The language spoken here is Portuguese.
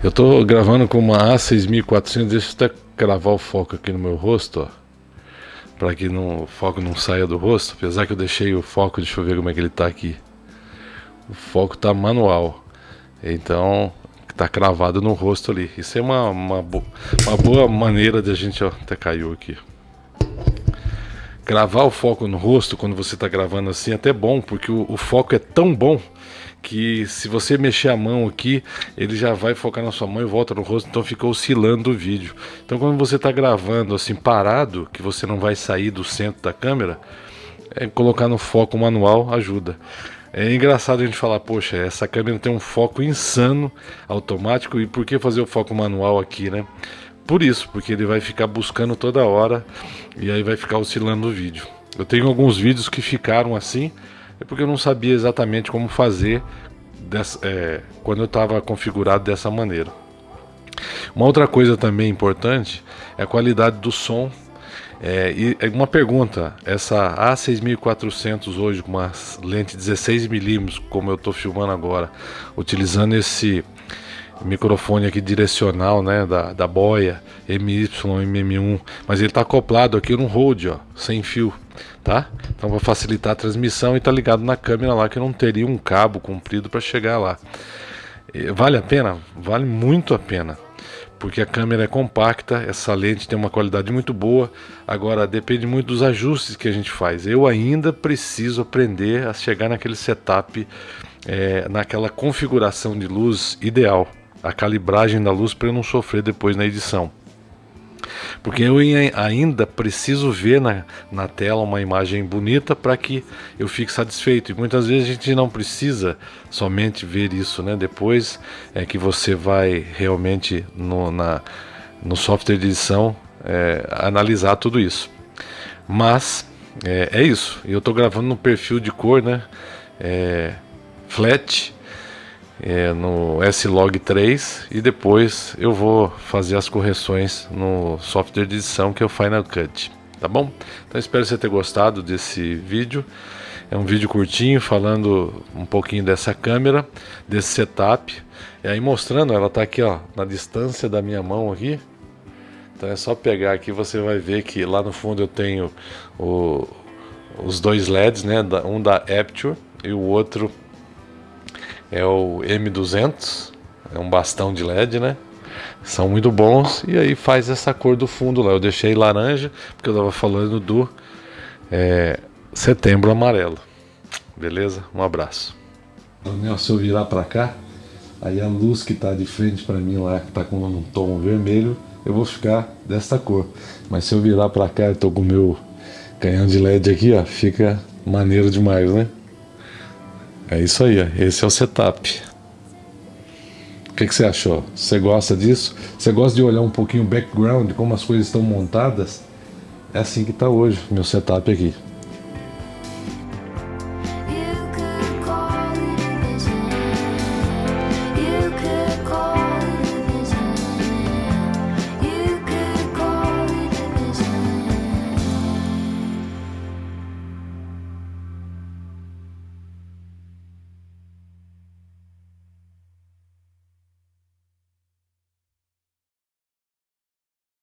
Eu tô gravando com uma A6400, deixa eu até gravar o foco aqui no meu rosto, ó. Pra que não, o foco não saia do rosto, apesar que eu deixei o foco, deixa eu ver como é que ele tá aqui. O foco tá manual, então tá cravado no rosto ali. Isso é uma, uma, bo uma boa maneira de a gente, ó, até caiu aqui. Gravar o foco no rosto quando você está gravando assim é até bom, porque o, o foco é tão bom que se você mexer a mão aqui, ele já vai focar na sua mão e volta no rosto, então fica oscilando o vídeo. Então quando você está gravando assim parado, que você não vai sair do centro da câmera, é, colocar no foco manual ajuda. É engraçado a gente falar, poxa, essa câmera tem um foco insano automático e por que fazer o foco manual aqui, né? Por isso, porque ele vai ficar buscando toda hora e aí vai ficar oscilando o vídeo. Eu tenho alguns vídeos que ficaram assim, é porque eu não sabia exatamente como fazer dessa, é, quando eu estava configurado dessa maneira. Uma outra coisa também importante é a qualidade do som. É, e é uma pergunta, essa A6400 hoje com uma lente 16mm, como eu estou filmando agora, utilizando esse microfone aqui direcional, né, da, da boia MY, MM1, mas ele está acoplado aqui no Rode, ó, sem fio tá? Então vai facilitar a transmissão e tá ligado na câmera lá que não teria um cabo comprido para chegar lá. Vale a pena? Vale muito a pena. Porque a câmera é compacta, essa lente tem uma qualidade muito boa. Agora depende muito dos ajustes que a gente faz. Eu ainda preciso aprender a chegar naquele setup, é, naquela configuração de luz ideal, a calibragem da luz para eu não sofrer depois na edição. Porque eu ainda preciso ver na, na tela uma imagem bonita para que eu fique satisfeito. E muitas vezes a gente não precisa somente ver isso, né? Depois é que você vai realmente no, na, no software de edição é, analisar tudo isso. Mas é, é isso. Eu estou gravando no perfil de cor, né? É, flat é, no S-Log3 e depois eu vou fazer as correções no software de edição que é o Final Cut, tá bom? Então espero você ter gostado desse vídeo. É um vídeo curtinho falando um pouquinho dessa câmera, desse setup. E aí mostrando, ela tá aqui ó, na distância da minha mão aqui. Então é só pegar aqui, você vai ver que lá no fundo eu tenho o, os dois LEDs, né? Um da Aperture e o outro é o M200, é um bastão de LED, né? São muito bons e aí faz essa cor do fundo lá. Eu deixei laranja porque eu estava falando do é, setembro amarelo. Beleza? Um abraço. Se eu virar para cá, aí a luz que está de frente para mim lá, que está com um tom vermelho, eu vou ficar desta cor. Mas se eu virar para cá, eu tô com o meu canhão de LED aqui, ó, fica maneiro demais, né? É isso aí, esse é o setup. O que, que, você achou? Você gosta disso? Você gosta de olhar um pouquinho o background, como as coisas estão montadas? É assim que está hoje, meu setup aqui.